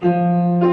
Música